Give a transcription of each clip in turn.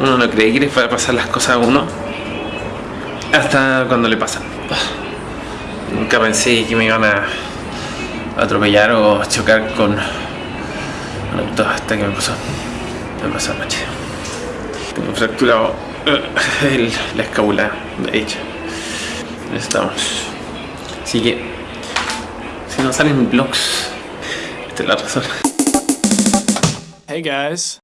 Uno no cree que le va a pasar las cosas a uno hasta cuando le pasan. Nunca pensé que me iban a atropellar o chocar con un hasta que me pasó. Me pasó anoche. Tengo fracturado eh, el, la escápula hecha. Estamos. Así que si no salen vlogs, esta es la razón. Hey guys.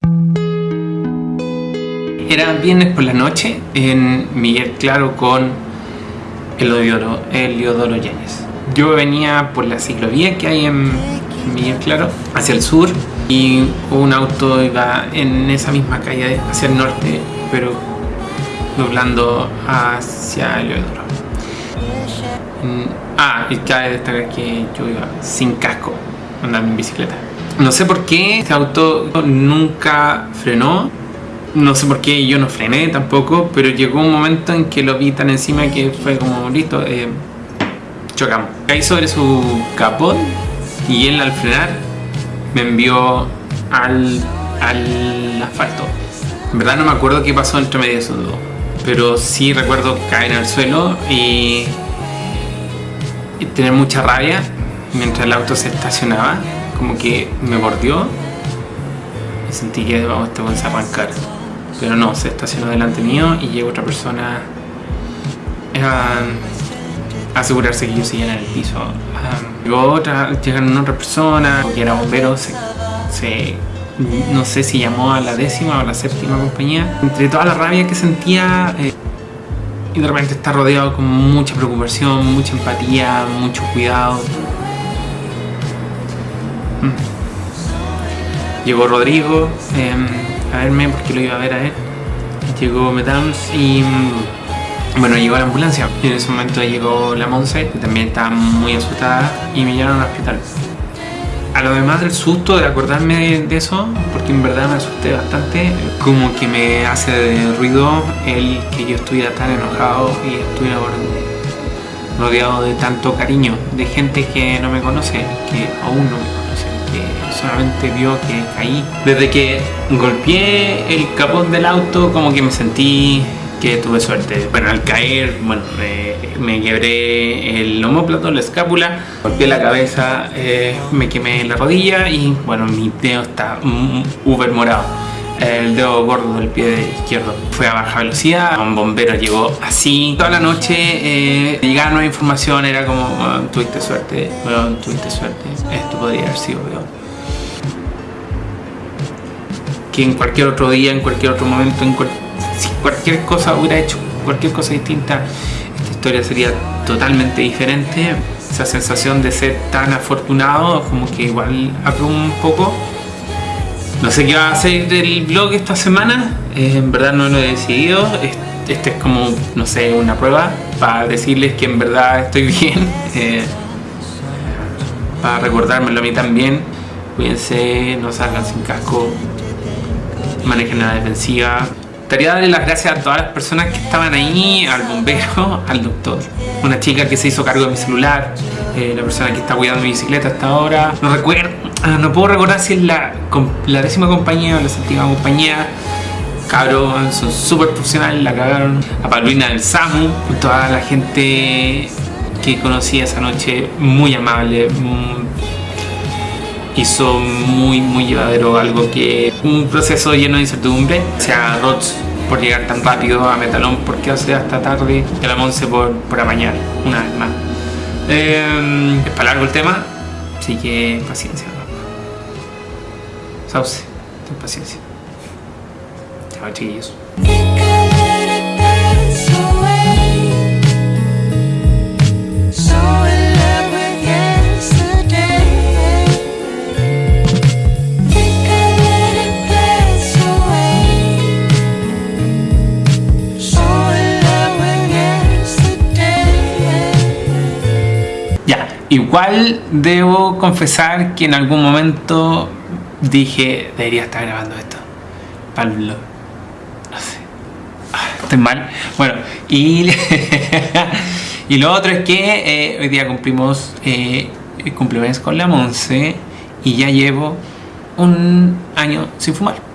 Era viernes por la noche en Miguel Claro con Heliodoro, Heliodoro Yáñez. Yo venía por la ciclovía que hay en Miguel Claro, hacia el sur, y un auto iba en esa misma calle hacia el norte, pero doblando hacia Heliodoro. Ah, y cabe destacar que yo iba sin casco, andando en bicicleta. No sé por qué este auto nunca frenó, no sé por qué yo no frené tampoco, pero llegó un momento en que lo vi tan encima que fue como, listo, eh, chocamos. Caí sobre su capot y él al frenar me envió al, al asfalto. En verdad no me acuerdo qué pasó entre medio de esos pero sí recuerdo caer en el suelo y, tener mucha rabia mientras el auto se estacionaba, como que me mordió y sentí que vamos, te vas a arrancar pero no, se estacionó delante mío y llegó otra persona a asegurarse que yo seguía en el piso. llegó otra, llegaron otra persona que era bombero, se, no sé si llamó a la décima o a la séptima compañía. Entre toda la rabia que sentía eh, y de repente está rodeado con mucha preocupación, mucha empatía, mucho cuidado. Mm. Llegó Rodrigo. Em, a verme porque lo iba a ver a él. Llegó Metams y mm, bueno, llegó la ambulancia. Y en ese momento llegó la Monse, que también estaba muy asustada, y me llevaron al hospital. A lo demás del susto de acordarme de eso, porque en verdad me asusté bastante, como que me hace ruido el que yo estuviera tan enojado y estuviera rodeado de tanto cariño, de gente que no me conoce, que aún no me conoce, que solamente vio que caí. Desde que golpeé el capón del auto como que me sentí que tuve suerte. Bueno, al caer, bueno, me quebré el homóplato, la escápula, golpeé la cabeza, eh, me quemé la rodilla y bueno, mi dedo está uber morado. El dedo gordo del pie izquierdo fue a baja velocidad, un bombero llegó así. Toda la noche eh, llegaba nueva información, era como, tuviste suerte, bueno, tuviste suerte, esto podría haber sido peor que en cualquier otro día, en cualquier otro momento, en si cualquier cosa hubiera hecho, cualquier cosa distinta, esta historia sería totalmente diferente. Esa sensación de ser tan afortunado, como que igual abruma un poco. No sé qué va a hacer del blog esta semana, eh, en verdad no lo he decidido. Este es como, no sé, una prueba para decirles que en verdad estoy bien. Eh, para recordármelo a mí también. Cuídense, no salgan sin casco, manejen la defensiva. Quería darle las gracias a todas las personas que estaban ahí, al bombero, al doctor, una chica que se hizo cargo de mi celular, eh, la persona que está cuidando mi bicicleta hasta ahora. No recuerdo, ah, no puedo recordar si es la, décima compañía o la séptima compañía. Cabrón, son súper profesionales, la cagaron. A Paulina del SAMU, toda la gente que conocí esa noche, muy amable, hizo muy muy llevadero algo que un proceso lleno de incertidumbre o sea Rods por llegar tan rápido a Metalón porque hace hasta tarde y la Monse por, por amañar una vez más. Eh, es para largo el tema así que paciencia. Sauce ten paciencia. Chao chiquillos Igual debo confesar que en algún momento dije, debería estar grabando esto Pablo No sé. Ah, estoy mal. Bueno, y, y lo otro es que eh, hoy día cumplimos eh, con la Monse y ya llevo un año sin fumar.